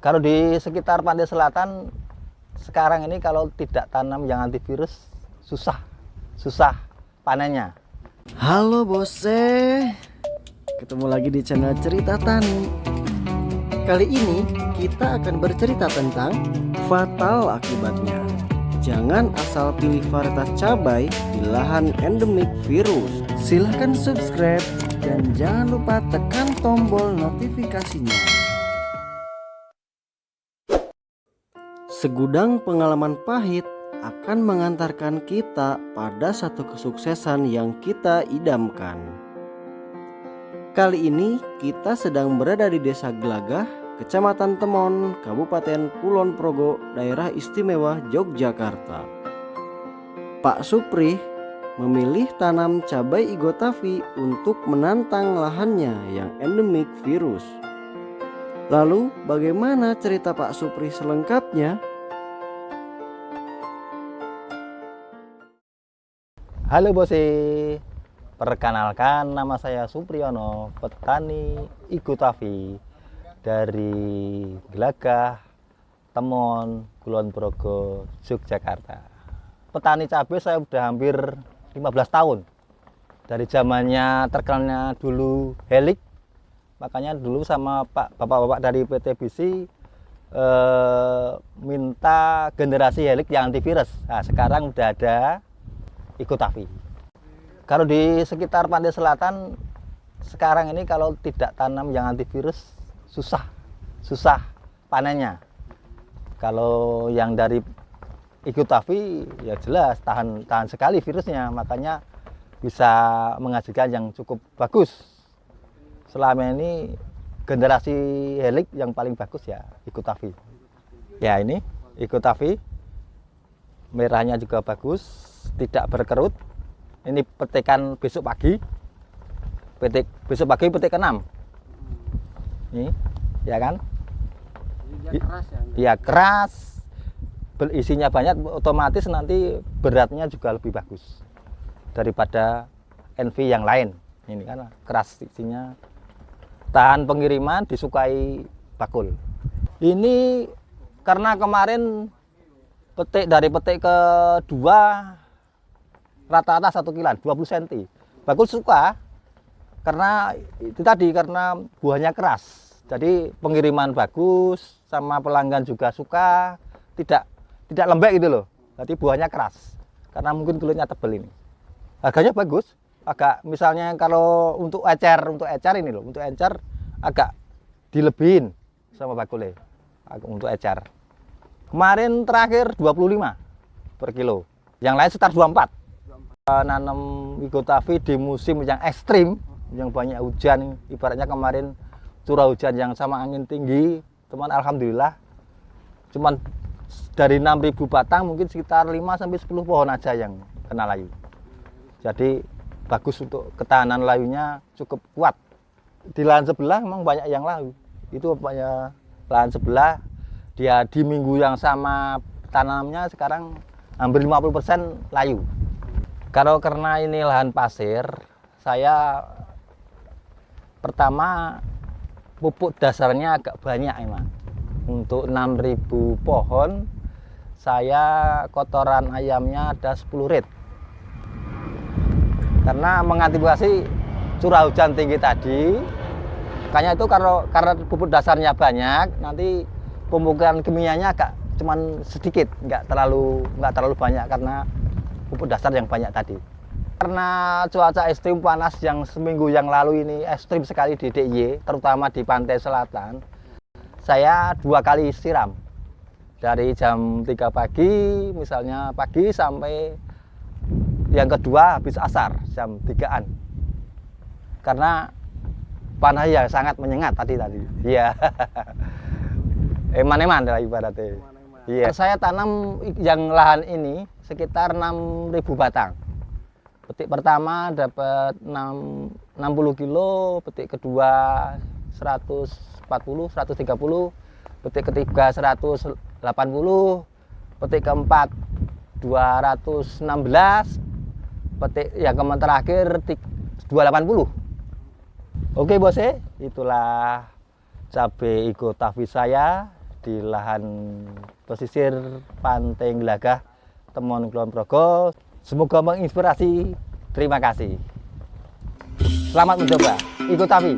Kalau di sekitar pantai selatan sekarang ini kalau tidak tanam yang antivirus susah, susah panennya. Halo bose, ketemu lagi di channel Cerita Tani. Kali ini kita akan bercerita tentang fatal akibatnya. Jangan asal pilih varietas cabai di lahan endemik virus. Silahkan subscribe dan jangan lupa tekan tombol notifikasinya. Segudang pengalaman pahit akan mengantarkan kita pada satu kesuksesan yang kita idamkan. Kali ini kita sedang berada di Desa Gelagah, Kecamatan Temon, Kabupaten Kulon Progo, Daerah Istimewa Yogyakarta. Pak Supri memilih tanam cabai igotavi untuk menantang lahannya yang endemik virus. Lalu bagaimana cerita Pak Supri selengkapnya? Halo Bose, perkenalkan nama saya Supriyono, petani Igutavi dari Gelagah, Temon, Kulon Progo, Yogyakarta. Petani cabai saya sudah hampir 15 tahun. Dari zamannya terkenalnya dulu Helik, makanya dulu sama Pak Bapak-bapak dari PT BC eh, minta generasi Helik yang antivirus. Nah, sekarang udah ada ikut. Kalau di sekitar pantai selatan sekarang ini kalau tidak tanam yang antivirus susah, susah panennya. Kalau yang dari ikut ya jelas tahan tahan sekali virusnya, makanya bisa menghasilkan yang cukup bagus. Selama ini generasi helik yang paling bagus ya ikut. Ya ini ikut merahnya juga bagus tidak berkerut. Ini petikan besok pagi. Petik besok pagi petik keenam. Ini ya kan? Dia keras ya dia keras. Isinya banyak otomatis nanti beratnya juga lebih bagus daripada NV yang lain. Ini kan keras isinya. Tahan pengiriman disukai bakul. Ini karena kemarin petik dari petik kedua rata-rata satu kilan 20 cm bagus suka karena itu tadi karena buahnya keras. Jadi pengiriman bagus sama pelanggan juga suka tidak tidak lembek gitu loh. Jadi buahnya keras karena mungkin kulitnya tebal ini. Harganya bagus agak misalnya kalau untuk ecer untuk ecer ini loh untuk ecer agak dilebihin sama bakule. Untuk ecer. Kemarin terakhir 25 per kilo yang lain sekitar 24 nanam Wigotavi di musim yang ekstrim yang banyak hujan. Ibaratnya kemarin curah hujan yang sama angin tinggi teman Alhamdulillah cuman dari 6000 batang mungkin sekitar 5 sampai 10 pohon aja yang kena layu. Jadi bagus untuk ketahanan layunya cukup kuat. Di lahan sebelah memang banyak yang layu. Itu banyak lahan sebelah. Dia di minggu yang sama tanamnya sekarang hampir 50% layu kalau karena ini lahan pasir, saya pertama pupuk dasarnya agak banyak emang. Untuk 6000 pohon, saya kotoran ayamnya ada 10 rit. Karena mengantisipasi curah hujan tinggi tadi, makanya itu kalau karena pupuk dasarnya banyak, nanti pemupukan kimianya agak cuman sedikit, nggak terlalu nggak terlalu banyak karena pupuk dasar yang banyak tadi. Karena cuaca ekstrim panas yang seminggu yang lalu ini ekstrim sekali di DIY, terutama di pantai selatan, saya dua kali siram. Dari jam 3 pagi, misalnya pagi sampai yang kedua habis asar, jam 3-an. Karena panas ya sangat menyengat tadi tadi. Iya. Eman-eman lah ibaratnya. Iya. Saya tanam yang lahan ini sekitar 6.000 batang. Petik pertama dapat 6, 60 kilo, petik kedua 140, 130, petik ketiga 180, petik keempat 216, petik yang keempat terakhir 280. Oke bos itulah cabai ego tavi saya di lahan pesisir Pantai Gelagah, Temon Kulon Progo. Semoga menginspirasi. Terima kasih. Selamat mencoba. Ikut kami.